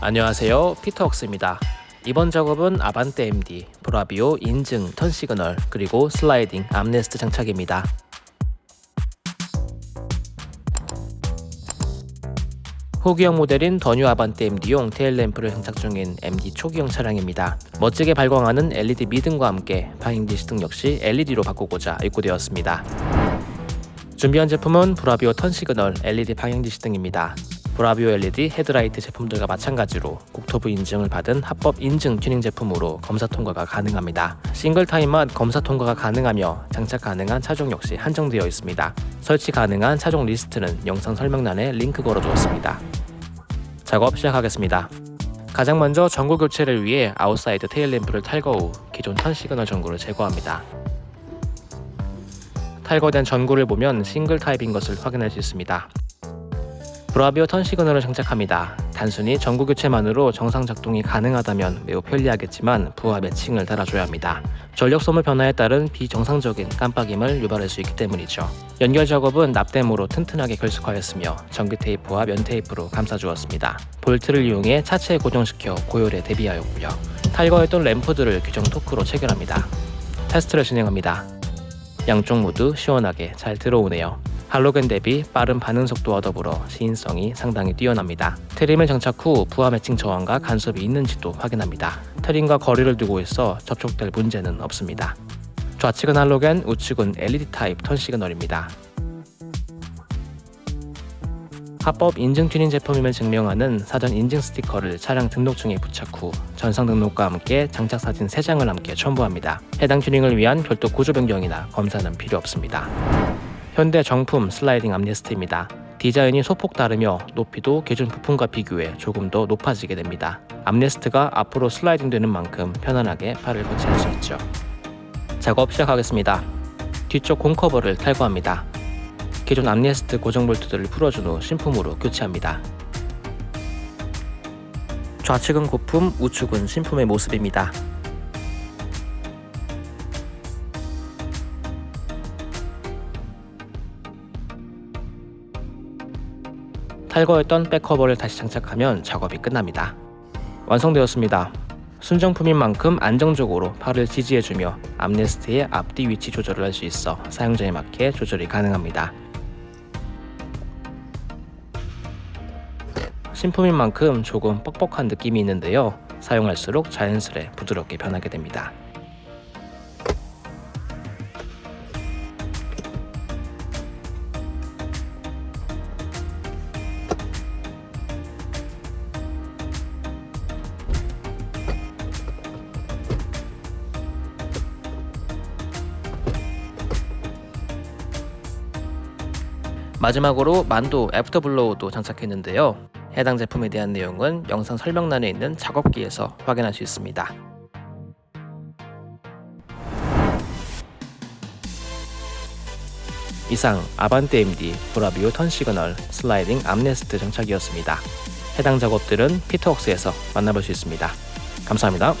안녕하세요 피터웍스입니다 이번 작업은 아반떼 MD, 브라비오 인증 turn signal 그리고 슬라이딩 armrest 장착입니다 후기형 모델인 더뉴 아반떼 MD용 tail lamp를 장착 중인 MD 초기형 차량입니다. 멋지게 발광하는 LED 미등과 함께 방향지시등 역시 LED로 바꾸고자 입고되었습니다. 준비한 제품은 브라비오 turn signal LED 방향지시등입니다. 브라비오 LED 헤드라이트 제품들과 마찬가지로 국토부 인증을 받은 합법 인증 튜닝 제품으로 검사 통과가 가능합니다. 싱글 타입만 검사 통과가 가능하며 장착 가능한 차종 역시 한정되어 있습니다. 설치 가능한 차종 리스트는 영상 설명란에 링크 걸어두었습니다. 작업 시작하겠습니다. 가장 먼저 전구 교체를 위해 outside tail lamp를 탈거 후 기존 turn signal 전구를 제거합니다. 탈거된 전구를 보면 싱글 타입인 것을 확인할 수 있습니다. 브라비오 turn signal을 장착합니다. 단순히 전구 교체만으로 정상 작동이 가능하다면 매우 편리하겠지만 부하 matching을 달아줘야 합니다. 전력 소모 변화에 따른 비정상적인 깜빡임을 유발할 수 있기 때문이죠. 연결 작업은 납땜으로 튼튼하게 결속하였으며 전기 테이프와 면 테이프로 감싸주었습니다. 볼트를 이용해 차체에 고정시켜 고열에 대비하였고요. 탈거했던 램프들을 규정 토크로 체결합니다. 테스트를 진행합니다. 양쪽 모두 시원하게 잘 들어오네요. 할로겐 대비 빠른 반응 속도와 더불어 시인성이 상당히 뛰어납니다. 트림을 장착 후 부하 매칭 저항과 간섭이 있는지도 확인합니다. 트림과 거리를 두고 있어 접촉될 문제는 없습니다. 좌측은 할로겐, 우측은 LED 타입 turn signal입니다. 합법 인증 튜닝 제품임을 증명하는 사전 인증 스티커를 차량 등록증에 부착 후 전산 등록과 함께 장착 사진 3장을 함께 첨부합니다. 해당 튜닝을 위한 별도 구조 변경이나 검사는 필요 없습니다. 현대 정품 슬라이딩 armrest입니다. 디자인이 소폭 다르며 높이도 기존 부품과 비교해 조금 더 높아지게 됩니다. armrest가 앞으로 슬라이딩 되는 만큼 편안하게 팔을 거치할 수 있죠. 작업 시작하겠습니다. 뒤쪽 공 커버를 탈거합니다. 기존 armrest 고정 볼트들을 풀어준 후 신품으로 교체합니다. 좌측은 고품, 우측은 신품의 모습입니다. 탈거했던 back cover를 다시 장착하면 작업이 끝납니다. 완성되었습니다. 순정품인 만큼 안정적으로 팔을 지지해주며 armrest의 앞뒤 위치 조절을 할 수 있어 사용자에 맞게 조절이 가능합니다. 신품인 만큼 조금 뻑뻑한 느낌이 있는데요. 사용할수록 자연스레 부드럽게 변하게 됩니다. 마지막으로 만도 after blow도 장착했는데요. 해당 제품에 대한 내용은 영상 설명란에 있는 작업기에서 확인할 수 있습니다. 이상 아반떼 MD 브라비오 turn signal 슬라이딩 armrest 장착이었습니다. 해당 작업들은 피터웍스에서 만나볼 수 있습니다. 감사합니다.